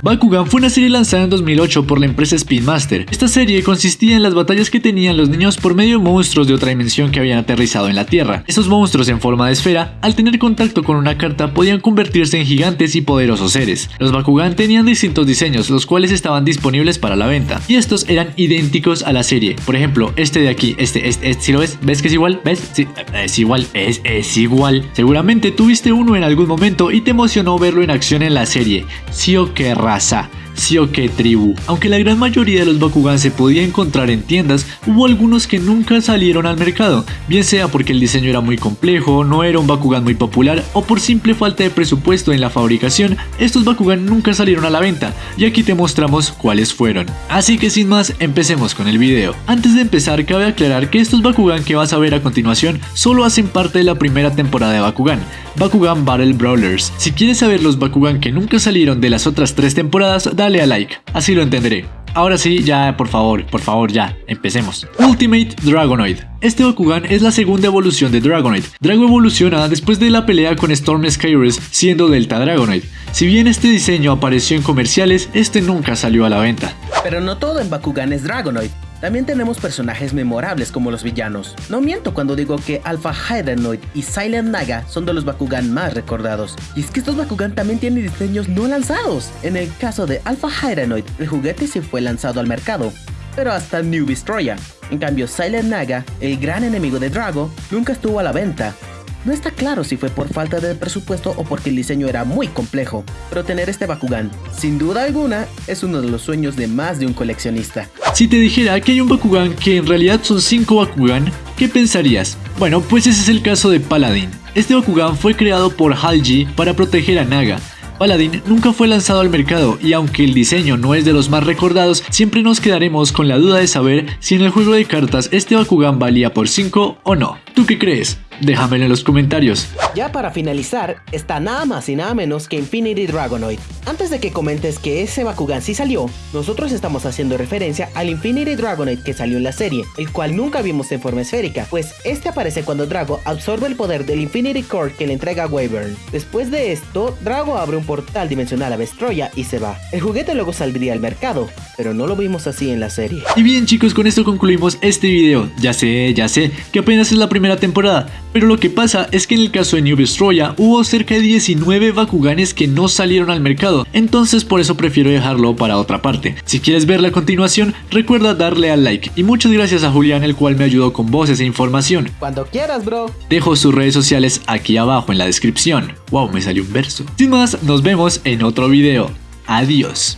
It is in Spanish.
Bakugan fue una serie lanzada en 2008 por la empresa Spin Master. Esta serie consistía en las batallas que tenían los niños por medio de monstruos de otra dimensión que habían aterrizado en la Tierra. Estos monstruos en forma de esfera, al tener contacto con una carta, podían convertirse en gigantes y poderosos seres. Los Bakugan tenían distintos diseños, los cuales estaban disponibles para la venta, y estos eran idénticos a la serie. Por ejemplo, este de aquí, este, este, si lo ves, ¿ves que es igual? ¿Ves? Sí, es igual, es, es igual. Seguramente tuviste uno en algún momento y te emocionó verlo en acción en la serie. Sí o qué Rasa qué Tribu. Aunque la gran mayoría de los Bakugan se podía encontrar en tiendas, hubo algunos que nunca salieron al mercado, bien sea porque el diseño era muy complejo, no era un Bakugan muy popular o por simple falta de presupuesto en la fabricación, estos Bakugan nunca salieron a la venta y aquí te mostramos cuáles fueron. Así que sin más, empecemos con el video. Antes de empezar, cabe aclarar que estos Bakugan que vas a ver a continuación solo hacen parte de la primera temporada de Bakugan, Bakugan Battle Brawlers. Si quieres saber los Bakugan que nunca salieron de las otras tres temporadas, dale a like, así lo entenderé. Ahora sí, ya, por favor, por favor, ya, empecemos. Ultimate Dragonoid. Este Bakugan es la segunda evolución de Dragonoid. Drago evoluciona después de la pelea con Storm Skyrus siendo Delta Dragonoid. Si bien este diseño apareció en comerciales, este nunca salió a la venta. Pero no todo en Bakugan es Dragonoid. También tenemos personajes memorables como los villanos. No miento cuando digo que Alpha Hydranoid y Silent Naga son de los Bakugan más recordados. Y es que estos Bakugan también tienen diseños no lanzados. En el caso de Alpha Hydranoid, el juguete sí fue lanzado al mercado, pero hasta New Destroyer. En cambio, Silent Naga, el gran enemigo de Drago, nunca estuvo a la venta, no está claro si fue por falta de presupuesto o porque el diseño era muy complejo, pero tener este Bakugan, sin duda alguna, es uno de los sueños de más de un coleccionista. Si te dijera que hay un Bakugan que en realidad son 5 Bakugan, ¿qué pensarías? Bueno, pues ese es el caso de Paladin. Este Bakugan fue creado por Halji para proteger a Naga, Paladin nunca fue lanzado al mercado y aunque el diseño no es de los más recordados, siempre nos quedaremos con la duda de saber si en el juego de cartas este Bakugan valía por 5 o no. ¿Tú qué crees? Déjamelo en los comentarios. Ya para finalizar, está nada más y nada menos que Infinity Dragonoid. Antes de que comentes que ese Bakugan sí salió, nosotros estamos haciendo referencia al Infinity Dragonoid que salió en la serie, el cual nunca vimos en forma esférica, pues este aparece cuando Drago absorbe el poder del Infinity Core que le entrega a Wyvern. Después de esto, Drago abre un portal dimensional a Vestroya y se va. El juguete luego saldría al mercado, pero no lo vimos así en la serie. Y bien chicos, con esto concluimos este video. Ya sé, ya sé, que apenas es la primera temporada, pero lo que pasa es que en el caso de New Destroya hubo cerca de 19 Bakuganes que no salieron al mercado, entonces por eso prefiero dejarlo para otra parte. Si quieres ver la continuación, recuerda darle al like. Y muchas gracias a Julián el cual me ayudó con voces e información. Cuando quieras bro. Dejo sus redes sociales aquí abajo en la descripción. Wow, me salió un verso. Sin más, nos vemos en otro video. Adiós.